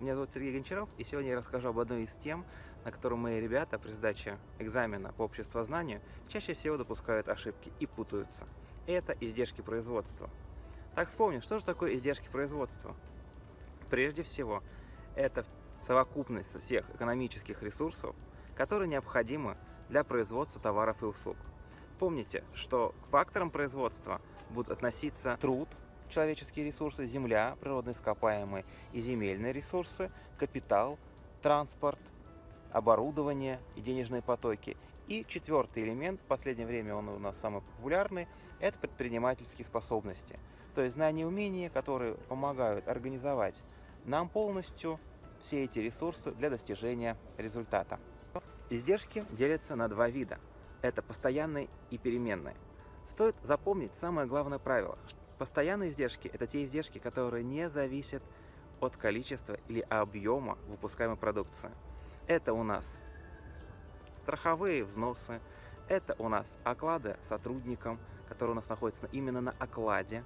зовут Сергей Гончаров, и сегодня я расскажу об одной из тем, на которую мои ребята при сдаче экзамена по обществознанию чаще всего допускают ошибки и путаются. Это издержки производства. Так вспомним, что же такое издержки производства? Прежде всего, это совокупность всех экономических ресурсов, которые необходимы для производства товаров и услуг. Помните, что к факторам производства будут относиться труд, человеческие ресурсы, земля, природные ископаемые и земельные ресурсы, капитал, транспорт, оборудование и денежные потоки. И четвертый элемент, в последнее время он у нас самый популярный, это предпринимательские способности. То есть знания и умения, которые помогают организовать нам полностью все эти ресурсы для достижения результата. Издержки делятся на два вида. Это постоянные и переменные. Стоит запомнить самое главное правило, Постоянные издержки – это те издержки, которые не зависят от количества или объема выпускаемой продукции. Это у нас страховые взносы, это у нас оклады сотрудникам, которые у нас находятся именно на окладе,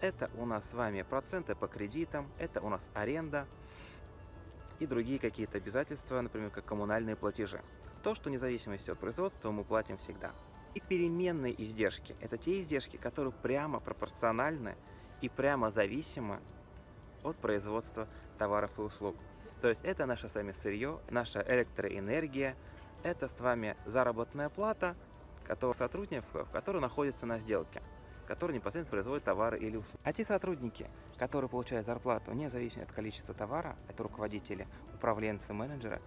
это у нас с вами проценты по кредитам, это у нас аренда и другие какие-то обязательства, например, как коммунальные платежи. То, что вне зависимости от производства мы платим всегда. И переменные издержки – это те издержки, которые прямо пропорциональны и прямо зависимы от производства товаров и услуг. То есть это наше с вами сырье, наша электроэнергия, это с вами заработная плата которых сотрудников, которые находятся на сделке, которые непосредственно производят товары или услуги. А те сотрудники, которые получают зарплату независимо от количества товара, это руководители, управленцы, менеджеры,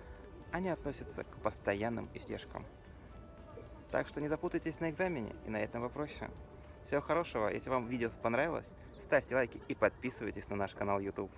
они относятся к постоянным издержкам. Так что не запутайтесь на экзамене и на этом вопросе. Всего хорошего, если вам видео понравилось, ставьте лайки и подписывайтесь на наш канал YouTube.